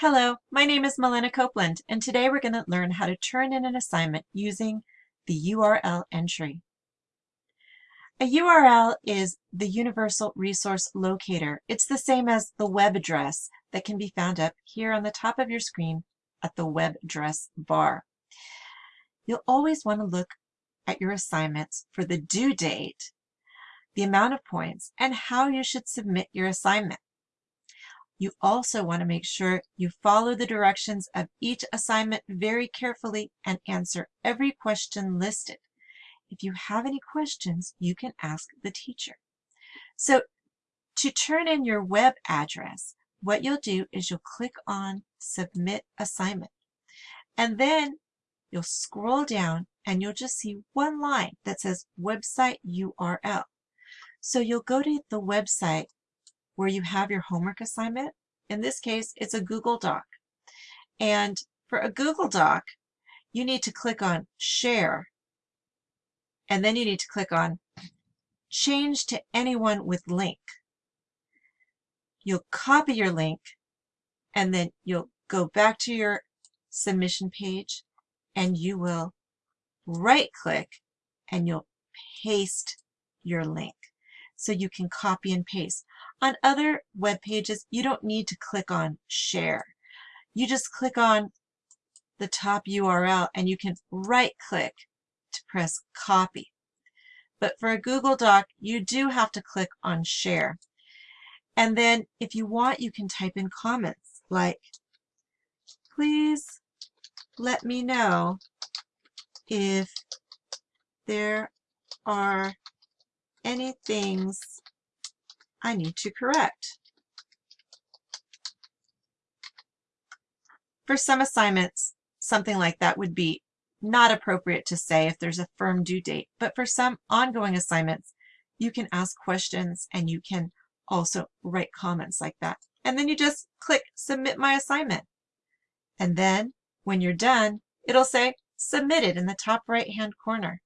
Hello, my name is Melina Copeland, and today we're going to learn how to turn in an assignment using the URL entry. A URL is the Universal Resource Locator. It's the same as the web address that can be found up here on the top of your screen at the web address bar. You'll always want to look at your assignments for the due date, the amount of points, and how you should submit your assignment. You also want to make sure you follow the directions of each assignment very carefully and answer every question listed. If you have any questions, you can ask the teacher. So to turn in your web address, what you'll do is you'll click on Submit Assignment. And then you'll scroll down and you'll just see one line that says Website URL. So you'll go to the website where you have your homework assignment. In this case, it's a Google Doc. And for a Google Doc, you need to click on Share. And then you need to click on Change to Anyone with Link. You'll copy your link, and then you'll go back to your submission page, and you will right-click, and you'll paste your link so you can copy and paste. On other web pages, you don't need to click on share. You just click on the top URL and you can right click to press copy. But for a Google Doc, you do have to click on share. And then if you want, you can type in comments like, please let me know if there are any things I need to correct. For some assignments, something like that would be not appropriate to say if there's a firm due date, but for some ongoing assignments, you can ask questions and you can also write comments like that. And then you just click Submit My Assignment. And then when you're done, it'll say Submitted in the top right hand corner,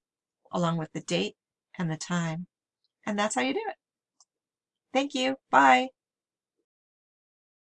along with the date and the time. And that's how you do it. Thank you. Bye.